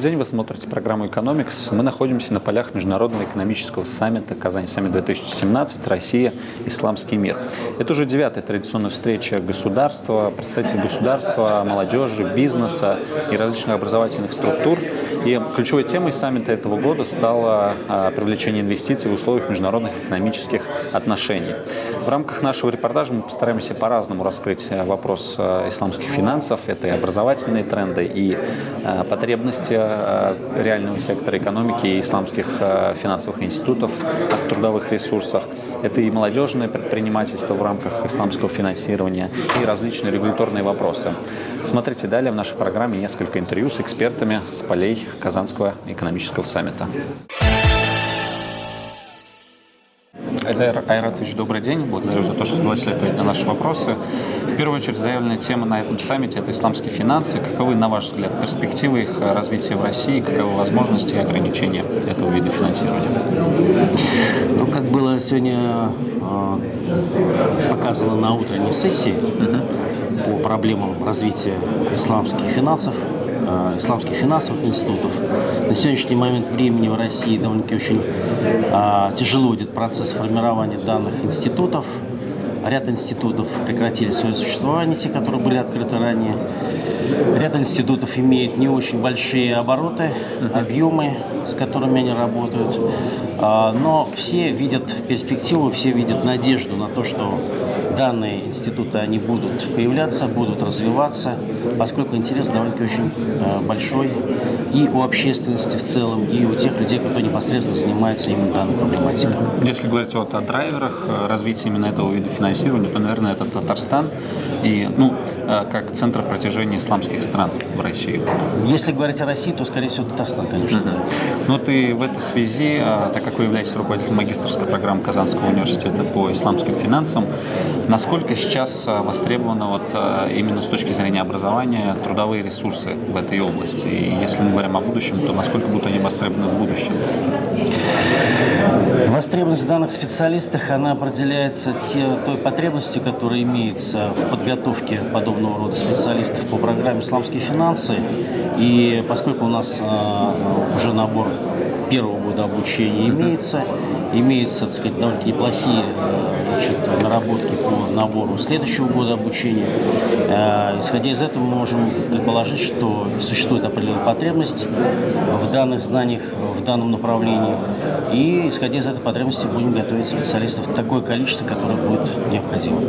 Добрый день, вы смотрите программу «Экономикс». Мы находимся на полях Международного экономического саммита «Казань Саммит-2017. Россия. Исламский мир». Это уже девятая традиционная встреча государства, представителей государства, молодежи, бизнеса и различных образовательных структур. И ключевой темой саммита этого года стало а, привлечение инвестиций в условиях международных экономических отношений. В рамках нашего репортажа мы постараемся по-разному раскрыть э, вопрос э, исламских финансов. Это и образовательные тренды, и э, потребности реального сектора экономики и исламских финансовых институтов в трудовых ресурсах. Это и молодежное предпринимательство в рамках исламского финансирования, и различные регуляторные вопросы. Смотрите далее в нашей программе несколько интервью с экспертами с полей Казанского экономического саммита. Айдар Айратович, добрый день. Благодарю за то, что согласились ответить на наши вопросы. В первую очередь, заявленная тема на этом саммите – это исламские финансы. Каковы, на ваш взгляд, перспективы их развития в России, каковы возможности и ограничения этого вида финансирования? Ну, как было сегодня э, показано на утренней сессии угу. по проблемам развития исламских финансов, Э, исламских финансовых институтов. На сегодняшний момент времени в России довольно-таки очень э, тяжело идет процесс формирования данных институтов. Ряд институтов прекратили свое существование, те, которые были открыты ранее. Ряд институтов имеет не очень большие обороты, объемы, с которыми они работают. А, но все видят перспективу, все видят надежду на то, что данные институты, они будут появляться, будут развиваться, поскольку интерес довольно-таки очень а, большой и у общественности в целом, и у тех людей, кто непосредственно занимается именно данной проблематикой. Если говорить вот о драйверах э, развития именно этого вида финансирования, то, наверное, это Татарстан и, ну, э, как центр протяжения исламских стран в России. Если говорить о России, то, скорее всего, Татарстан, конечно. Uh -huh. Ну, ты в этой связи, э, так как вы являетесь руководителем магистрской программы Казанского университета по исламским финансам, насколько сейчас востребованы вот именно с точки зрения образования трудовые ресурсы в этой области? И если мы говорим о будущем, то насколько будут они востребованы в будущем? Востребованность данных специалистов, она определяется те, той потребностью, которая имеется в подготовке подобного рода специалистов по программе «Исламские финансы». И поскольку у нас э, уже набор первого года обучения имеется, имеются, так сказать, довольно неплохие э, значит, наработки по набору следующего года обучения. Э, исходя из этого, мы можем предположить, что существует определенная потребность в данных знаниях, в данном направлении. И, исходя из этой потребности, будем готовить специалистов такое количество, которое будет необходимо.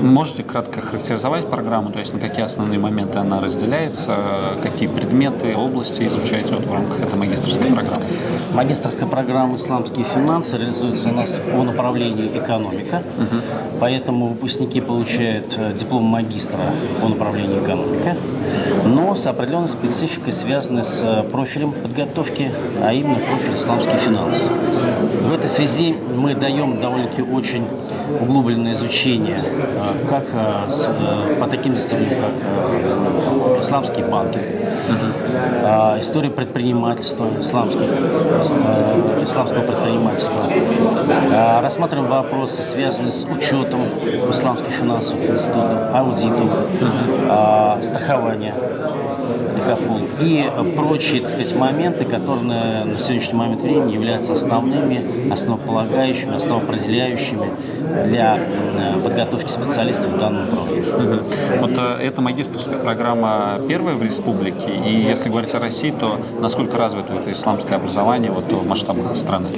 Можете кратко характеризовать программу, то есть на какие основные моменты она разделяется, какие предметы, области изучаете вот в рамках этой магистрской программы? Магистрская программа «Исламские финансы» реализуется у нас по направлению экономика, угу. поэтому выпускники получают э, диплом магистра по направлению экономика, но с определенной спецификой, связанной с э, профилем подготовки, а именно профиль «Исламские финансы». В этой связи мы даем довольно-таки очень углубленное изучение э, как по таким дисциплинам, как исламские банки, угу. история предпринимательства исламских Э, исламского предпринимательства. Э, рассматриваем вопросы, связанные с учетом исламских финансовых институтов, аудитом, э, страхования Декафул и прочие так сказать, моменты, которые на сегодняшний момент времени являются основными, основополагающими, основоопределяющими для подготовки специалистов в данном направлении. Вот эта магистрская программа первая в республике, и если говорить о России, то насколько развито это исламское образование вот в масштабах страны?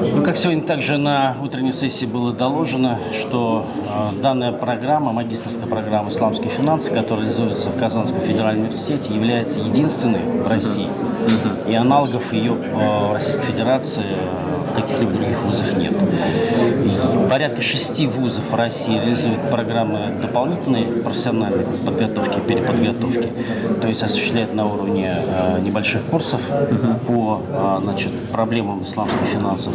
Ну, как сегодня также на утренней сессии было доложено, что э, данная программа, магистрская программа «Исламские финансы», которая реализуется в Казанском федеральном университете, является единственной в России. И аналогов ее в Российской Федерации каких-либо других вузах нет. Порядка шести вузов России реализуют программы дополнительной профессиональной подготовки, переподготовки, то есть осуществляют на уровне э, небольших курсов по э, значит, проблемам исламских финансов.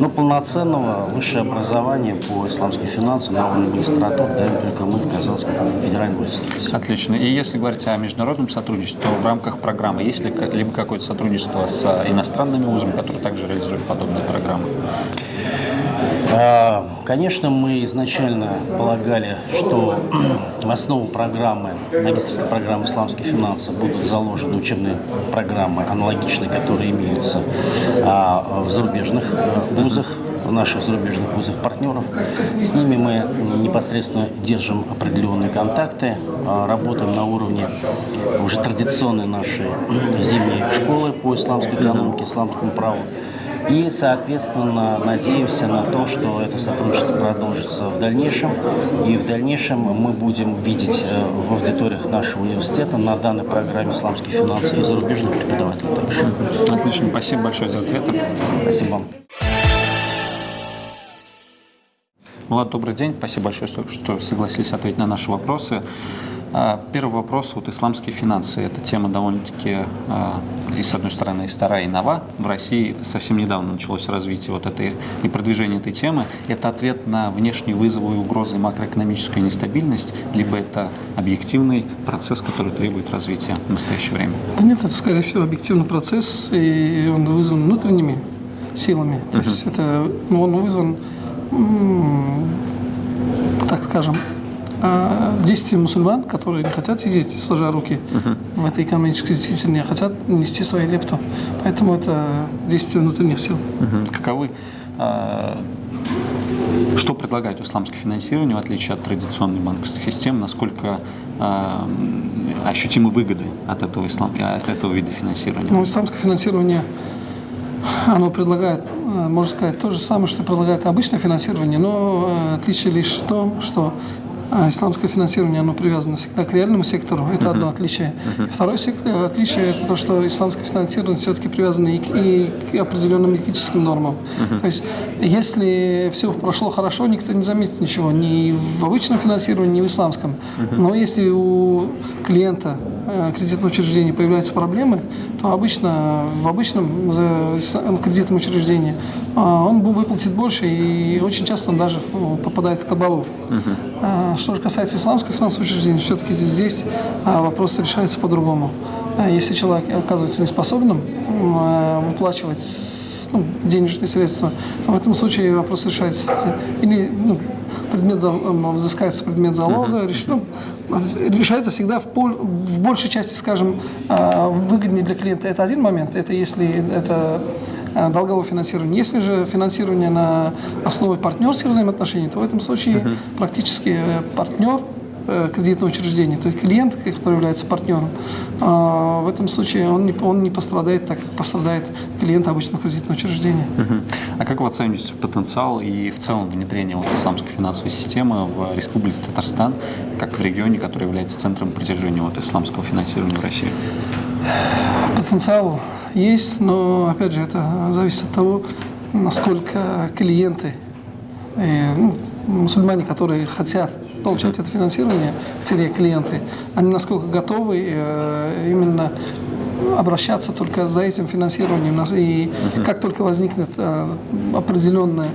Но полноценного высшее образование по исламским финансам на уровне магистратуры даем только мы в Казанском федеральном университете. Отлично. И если говорить о международном сотрудничестве, то в рамках программы есть ли либо какое-то сотрудничество с иностранными вузами, которые также реализуют подобные программы? А, Конечно, мы изначально полагали, что в основу программы, магистрской программы «Исламские финансы» будут заложены учебные программы, аналогичные, которые имеются а, в зарубежных э, вузах, в наших зарубежных вузах партнеров. С ними мы непосредственно держим определенные контакты, а, работаем на уровне уже традиционной нашей зимней школы по исламской экономике, исламскому праву. И, соответственно, надеемся на то, что это сотрудничество продолжится в дальнейшем. И в дальнейшем мы будем видеть э, в аудиториях нашего университета на данной программе «Исламские финансы» и зарубежных преподавателей также. Отлично, спасибо большое за ответы. Спасибо вам. Влад, добрый день. Спасибо большое, что- что согласились ответить на наши вопросы. А, Первый вопрос. Вот исламские финансы. Эта тема довольно-таки, а, и с одной стороны, и старая, и нова. В России совсем недавно началось развитие вот этой и продвижение этой темы. Это ответ на внешние вызовы и угрозы макроэкономической нестабильность, либо это объективный процесс, который требует развития в настоящее время? Да нет, это, скорее всего, объективный процесс, и он вызван внутренними силами. То есть это, ну, он вызван, так скажем, а, действием мусульман, которые не хотят сидеть, сложа руки в этой экономической действительности, а хотят нести свою лепту. Поэтому это действие внутренних сил. Мгм. Каковы, а, что предлагает исламское финансирование, в отличие от традиционной банковской системы, насколько м, ощутимы выгоды от этого, ислам, от этого вида финансирования? Ну, исламское финансирование, оно предлагает, э, можно сказать, то же самое, что предлагает обычное финансирование, но э, отличие лишь в том, что э, исламское финансирование, оно привязано всегда к реальному сектору, это одно отличие. Второе сектор, отличие, это то, что исламское финансирование все-таки привязано и к, и к определенным этическим нормам. То есть, если все прошло хорошо, никто не заметит ничего, ни в обычном финансировании, ни в исламском. Но если у клиента э, кредитного учреждения появляются проблемы, то обычно в обычном кредитном учреждении а, он выплатит больше, и очень часто он даже ну, попадает в кабалу. А, Что же касается исламского финансового учреждения, все-таки здесь, а, вопрос решается по-другому. Если человек оказывается неспособным выплачивать ну, денежные средства, то в этом случае вопрос решается или ну, предмет взыскается предмет залога, реш- ну, решается всегда в, пол- в большей части, скажем, а, выгоднее для клиента. Это один момент, это если это а, долговое финансирование. Если же финансирование на основе партнерских взаимоотношений, то в этом случае практически э, партнер кредитного учреждения, то есть клиент, который является партнером, а, в этом случае он не, он не пострадает так, как пострадает клиент обычного кредитного учреждения. А как вы оцениваете потенциал и в целом внедрение вот исламской финансовой системы в Республике Татарстан, как в регионе, который является центром притяжения вот исламского финансирования в России? Потенциал есть, но опять же это зависит от того, насколько клиенты, э, ну, мусульмане, которые хотят получать это финансирование, те клиенты, они насколько готовы э, именно обращаться только за этим финансированием. И как только возникнет э, определенная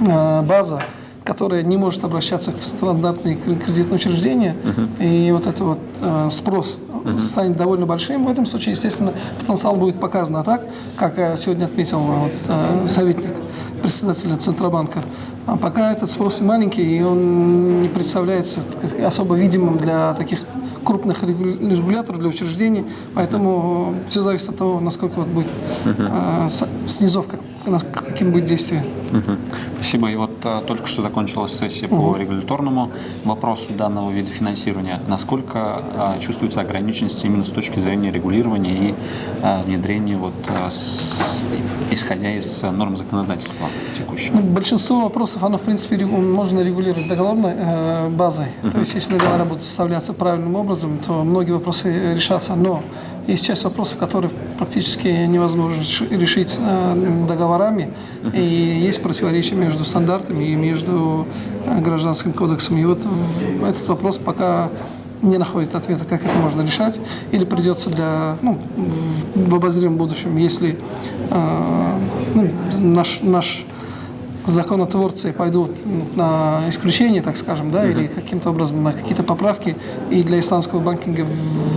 э, база, которая не может обращаться в стандартные кре- кредитные учреждения, и вот это вот э, спрос станет довольно большим, в этом случае, естественно, потенциал будет показан. А так, как сегодня отметил вот, э, советник председателя Центробанка, а пока этот спрос маленький, и он не представляется особо видимым для таких крупных регу- регуляторов, для учреждений, поэтому все зависит от того, насколько вот будет э, с- снизов, как, каким будет действие. Мгм. Спасибо. И вот а, только что закончилась сессия по регуляторному вопросу данного вида финансирования. Насколько а, чувствуется ограниченность именно с точки зрения регулирования и а, внедрения, вот, а, с- исходя из норм законодательства текущего? Ну, большинство вопросов, оно, в принципе, можно регулировать договорной э, базой. То есть, если договора будут составляться правильным образом, то многие вопросы э, решатся. Но есть часть вопросов, которые практически невозможно реши- решить э, договорами. И есть противоречия между стандартами и между э, гражданским кодексом. И вот этот вопрос пока не находит ответа, как это можно решать, или придется для, ну, в, обозримом будущем, если э, ну, наш, наш законотворцы пойдут на исключение, так скажем, да, или каким-то образом на какие-то поправки и для исламского банкинга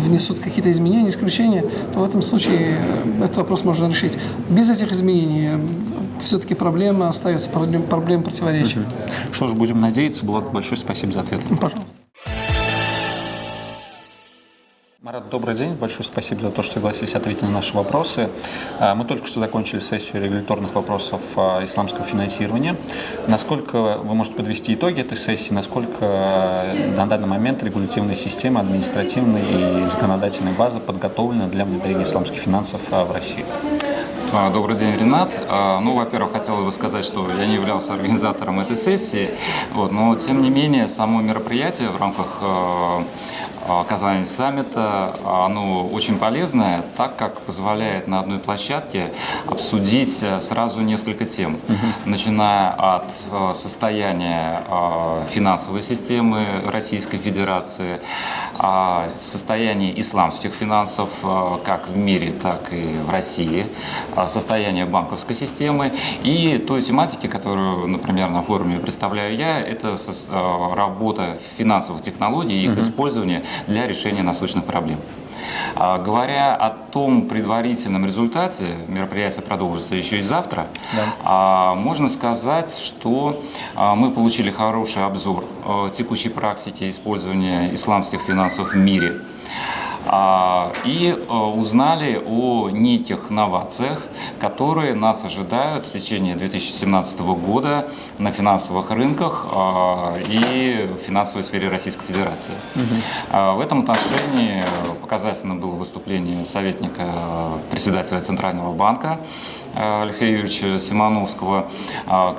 внесут какие-то изменения, исключения, то в этом случае э, этот вопрос можно решить. Без этих изменений все-таки проблема остается, проблем, проблем противоречий. Что ж, будем надеяться. Булат, большое спасибо за ответ. Пожалуйста. Марат, добрый день. Большое спасибо за то, что согласились ответить на наши вопросы. А, Мы только что закончили сессию регуляторных вопросов а, исламского финансирования. Насколько вы можете подвести итоги этой сессии? Насколько а, на данный момент регулятивная система, административная и законодательная база подготовлена для внедрения исламских финансов а, в России? А, Добрый день, Ренат. А, Ну, во-первых, хотелось бы сказать, что я не являлся организатором этой сессии, вот, но тем не менее само мероприятие в рамках э, э, Казани саммита, оно очень полезное, так как позволяет на одной площадке обсудить э, сразу несколько тем, начиная от э, состояния финансовой системы Российской Федерации, а, состояние исламских финансов э, как в мире, так и в России, состояние банковской системы и той тематики, которую, например, на форуме представляю я, это э, работа финансовых технологий и их использование для решения насущных проблем. А, Говоря о том предварительном результате, мероприятие продолжится еще и завтра, а, можно сказать, что а, мы получили хороший обзор текущей практики использования исламских финансов в мире. А, и э, узнали о неких новациях, которые нас ожидают в течение 2017 года на финансовых рынках а, и в финансовой сфере Российской Федерации. А, В этом отношении показательно было выступление советника э, председателя Центрального банка э, Алексея Юрьевича Симоновского,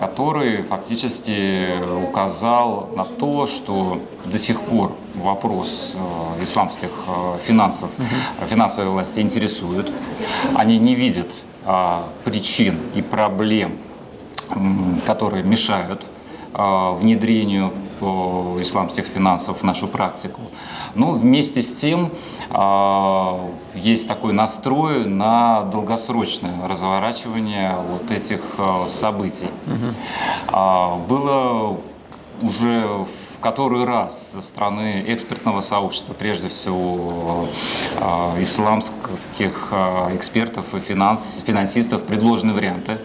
который фактически указал на то, что до сих пор вопрос э, исламских э, финансов, финансовой власти интересует. Они не видят а, причин и проблем, м, которые мешают а, внедрению э, исламских финансов в нашу практику. Но вместе с тем а, есть такой настрой на долгосрочное разворачивание вот этих э, событий. А, Было уже в который раз со стороны экспертного сообщества, прежде всего э, исламских э, экспертов и финанс, финансистов, предложены варианты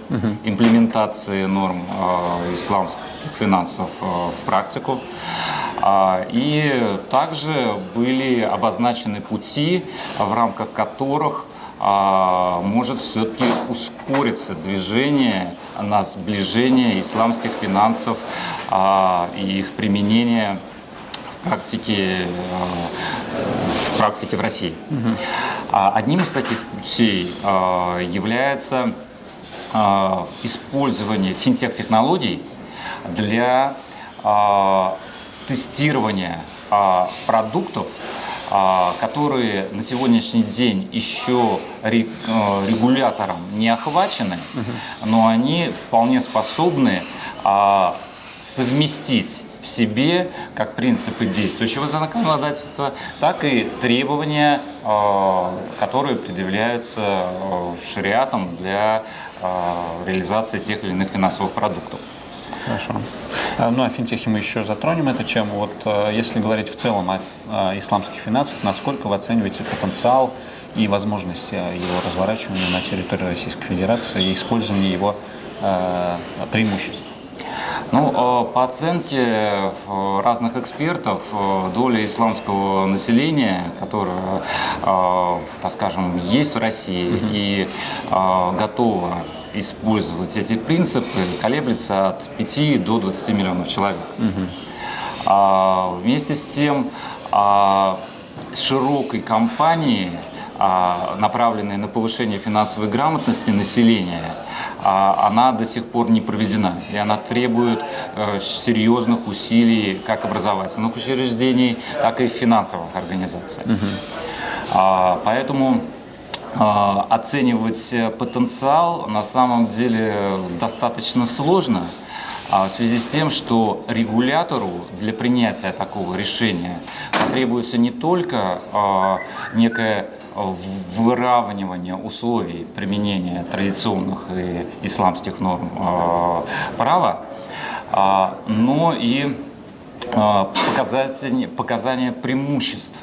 имплементации норм э, исламских финансов в практику. А, И также были обозначены пути, в рамках которых а, может все-таки ускориться движение на сближение исламских финансов а, и их применение в практике, а, в практике в России. А Одним из таких путей а, является а, использование финтех-технологий для тестирования продуктов, которые на сегодняшний день еще ре- э, регулятором не охвачены, но они вполне способны совместить в себе как принципы действующего законодательства, так и требования, а, которые предъявляются а, шариатом для а, реализации тех или иных финансовых продуктов. Хорошо. А, Ну, о финтехе мы еще затронем эту тему. Вот э, если говорить в целом о, исламских финансах, насколько вы оцениваете потенциал и возможности э, его разворачивания на территории Российской Федерации и использования его э, преимуществ? Ну, э, по оценке э, разных экспертов, э, доля исламского населения, которое, э, так скажем, есть в России и готова использовать эти принципы, колеблется от 5 до 20 миллионов человек. А, Вместе с тем, а, широкой кампании, а, направленной на повышение финансовой грамотности населения, а, она до сих пор не проведена. И она требует э, серьезных усилий как образовательных учреждений, так и финансовых организаций. А, Поэтому оценивать э, потенциал на самом деле достаточно сложно в связи с тем, что регулятору для принятия такого решения потребуется не только некое в- выравнивание условий применения традиционных и исламских норм а, права, а, но и а, показания, показания преимуществ.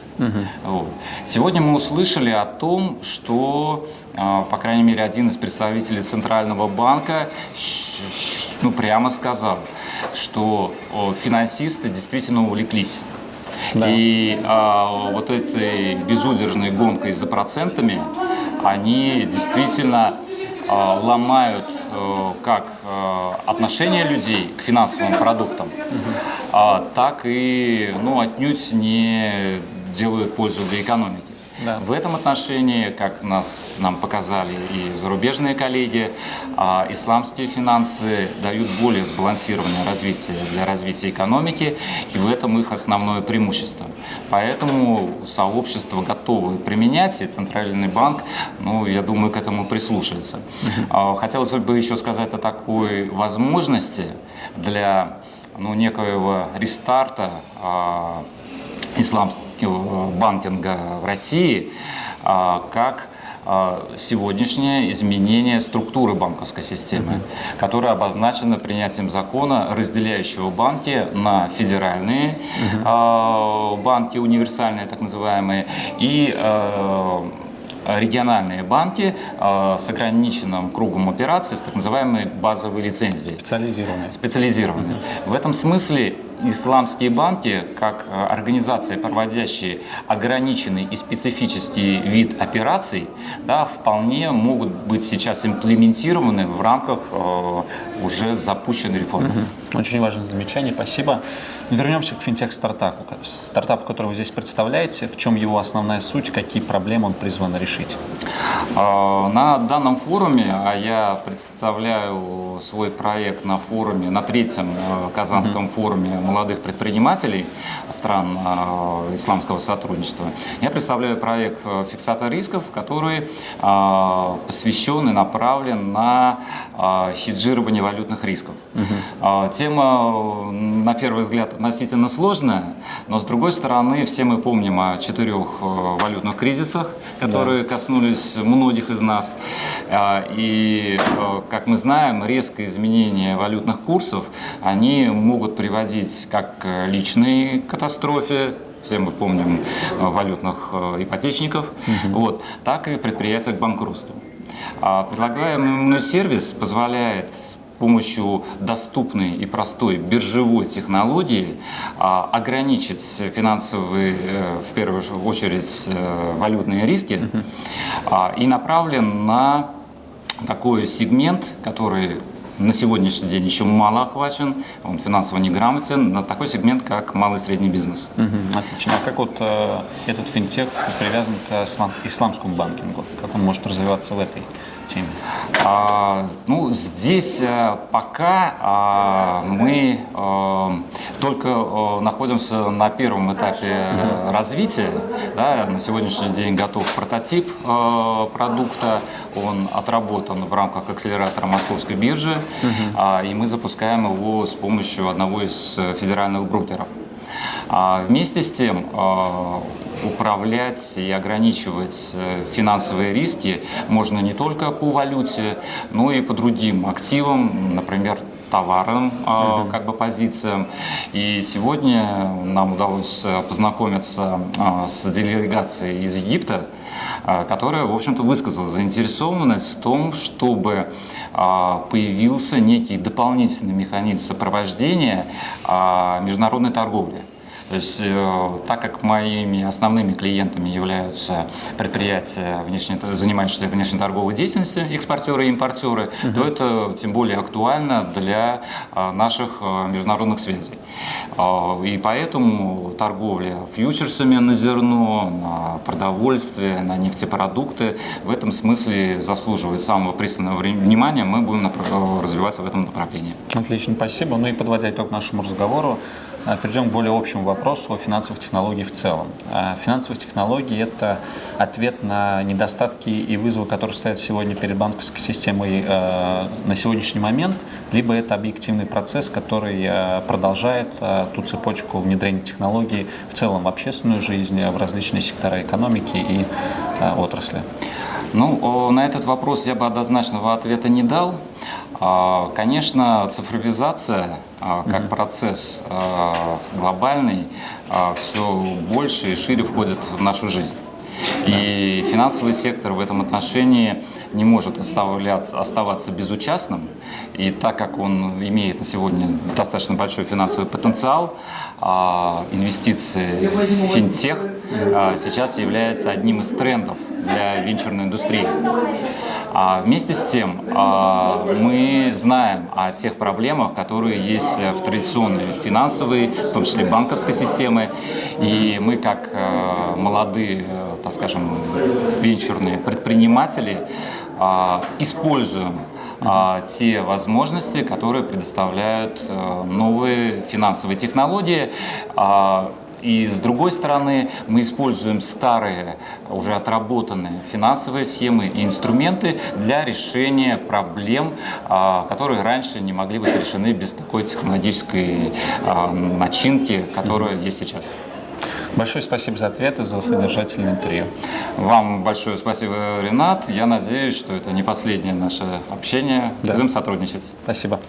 Вот. Сегодня мы услышали о том, что, по крайней мере, один из представителей Центрального банка ну, прямо сказал, что финансисты действительно увлеклись. Да. И а, вот этой безудержной гонкой за процентами, они действительно а, ломают а, как а, отношение людей к финансовым продуктам, угу. а, так и ну, отнюдь не делают пользу для экономики. Да. В этом отношении, как нас, нам показали и зарубежные коллеги, а, исламские финансы дают более сбалансированное развитие для развития экономики, и в этом их основное преимущество. Поэтому сообщество готовы применять, и Центральный банк, ну, я думаю, к этому прислушается. Угу. Хотелось бы еще сказать о такой возможности для ну, некоего рестарта а, исламского банкинга в России, а, как а, сегодняшнее изменение структуры банковской системы, mm -hmm. которая обозначена принятием закона, разделяющего банки на федеральные mm -hmm. банки, универсальные так называемые, и региональные банки э, с ограниченным кругом операций, с так называемой базовой лицензией. Специализированные. Специализированные. В этом смысле исламские банки, как э, организации, проводящие ограниченный и специфический вид операций, да, вполне могут быть сейчас имплементированы в рамках э, уже запущенной реформы. Очень важное замечание, спасибо. Вернемся к финтех-стартапу. Стартап, который вы здесь представляете, в чем его основная суть, какие проблемы он призван решить? А, на данном форуме, а я представляю свой проект на форуме, на третьем э, Казанском mm форуме молодых предпринимателей стран э, исламского сотрудничества, я представляю проект э, фиксатор рисков, который посвящен и направлен на хеджирование валютных рисков. Mm Тема, на первый взгляд, относительно сложная, но с другой стороны, все мы помним о четырех валютных кризисах, которые да. коснулись многих из нас. А, и, э, как мы знаем, резкое изменение валютных курсов, они могут приводить как к личной катастрофе, все мы помним э, валютных э, ипотечников, угу. вот, так и предприятия к банкротству. А предлагаемый сервис позволяет помощью доступной и простой биржевой технологии а, ограничить финансовые, э, в первую очередь, э, валютные риски а, и направлен на такой сегмент, который на сегодняшний день еще мало охвачен, он финансово неграмотен, на такой сегмент, как малый и средний бизнес. Угу, отлично. А как вот э, этот финтех привязан к ислам, исламскому банкингу? Как он может развиваться в этой теме? А, ну, здесь а, пока а, мы а, только а, находимся на первом этапе а, развития. Да, на сегодняшний день готов прототип а, продукта, он отработан в рамках акселератора Московской биржи, угу. а, и мы запускаем его с помощью одного из федеральных брокеров. А вместе с тем а, управлять и ограничивать э, финансовые риски можно не только по валюте, но и по другим активам, например, товарным uh как бы позициям. И сегодня нам удалось э, познакомиться с делегацией из Египта, которая, в общем-то, высказала заинтересованность в том, чтобы появился некий дополнительный механизм сопровождения международной торговли. То есть, э, так как моими основными клиентами являются предприятия, внешне, занимающиеся внешнеторговой деятельностью, экспортеры и импортеры, угу. то это тем более актуально для э, наших э, международных связей. И поэтому торговля фьючерсами на зерно, на продовольствие, на нефтепродукты в этом смысле заслуживает самого пристального внимания. Мы будем развиваться в этом направлении. Отлично, спасибо. Ну и подводя итог нашему разговору, перейдем к более общему вопросу о финансовых технологиях в целом. Э, финансовые технологии – это ответ на недостатки и вызовы, которые стоят сегодня перед банковской системой э, на сегодняшний момент, либо это объективный процесс, который продолжает ту цепочку внедрения технологий в целом в общественную жизнь, в различные сектора экономики и отрасли. Ну, на этот вопрос я бы однозначного ответа не дал. А, Конечно, цифровизация а, как процесс а, глобальный все больше и шире входит в нашу жизнь. И финансовый сектор в этом отношении не может оставляться, оставаться безучастным. И так как он имеет на сегодня достаточно большой финансовый потенциал, инвестиции в финтех сейчас является одним из трендов для венчурной индустрии. А вместе с тем а, мы знаем о тех проблемах, которые есть в традиционной финансовой, в том числе банковской системе. И мы, как а, молодые, э, так скажем, венчурные предприниматели, а, используем а, те возможности, которые предоставляют новые финансовые технологии. И с другой стороны, мы используем старые, уже отработанные финансовые схемы и инструменты для решения проблем, а, которые раньше не могли быть решены без такой технологической а, начинки, которая есть сейчас. Большое спасибо за ответы, за содержательное интервью. Вам большое спасибо, Ренат. Я надеюсь, что это не последнее наше общение. Да. Будем сотрудничать. Спасибо.